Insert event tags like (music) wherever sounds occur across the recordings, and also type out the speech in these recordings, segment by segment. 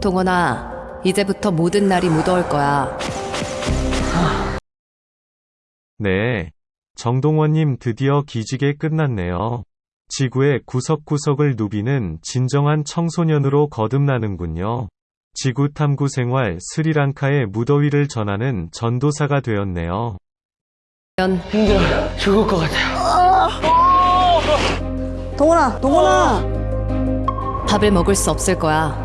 동원아, 이제부터 모든 날이 무더울 거야. 네. 정동원님 드디어 기지개 끝났네요. 지구의 구석구석을 누비는 진정한 청소년으로 거듭나는군요. 지구 탐구 생활 스리랑카의 무더위를 전하는 전도사가 되었네요. 힘들어요. 죽을 것 같아요. 동원아, 동원아. 밥을 먹을 수 없을 거야.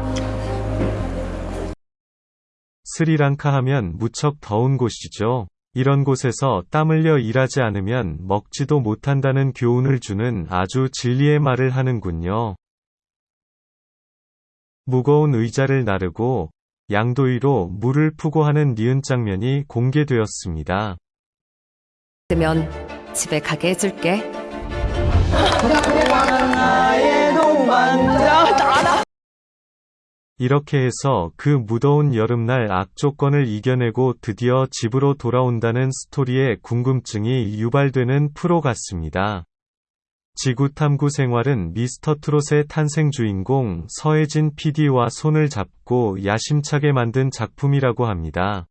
스리랑카 하면 무척 더운 곳이죠. 이런 곳에서 땀 흘려 일하지 않으면 먹지도 못한다는 교훈을 주는 아주 진리의 말을 하는군요. 무거운 의자를 나르고 양도위로 물을 푸고 하는 니은 장면이 공개되었습니다. 그러면 집에 가게 해줄게. (laughs) 이렇게 해서 그 무더운 여름날 악조건을 이겨내고 드디어 집으로 돌아온다는 스토리에 궁금증이 유발되는 프로 같습니다. 지구 탐구 생활은 미스터 트롯의 탄생 주인공 서혜진 PD와 손을 잡고 야심차게 만든 작품이라고 합니다.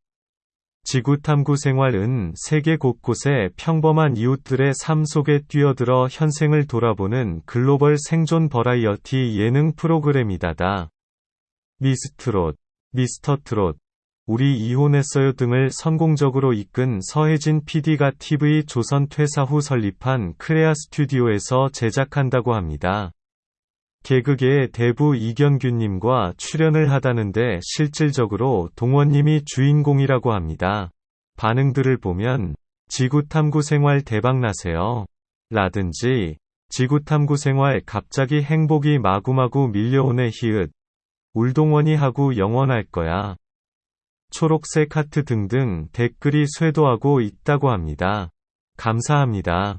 지구 탐구 생활은 세계 곳곳의 평범한 이웃들의 삶 속에 뛰어들어 현생을 돌아보는 글로벌 생존 버라이어티 예능 프로그램이다다. 미스트롯, 미스터 트롯, 우리 이혼했어요 등을 성공적으로 이끈 서혜진 PD가 TV 조선 퇴사 후 설립한 크레아 스튜디오에서 제작한다고 합니다. 개그계의 대부 이경규님과 출연을 하다는데 실질적으로 동원님이 주인공이라고 합니다. 반응들을 보면 지구탐구 생활 대박나세요. 라든지 지구탐구 생활 갑자기 행복이 마구마구 밀려오네 히읗 울동원이 하고 영원할 거야. 초록색 하트 등등 댓글이 쇄도하고 있다고 합니다. 감사합니다.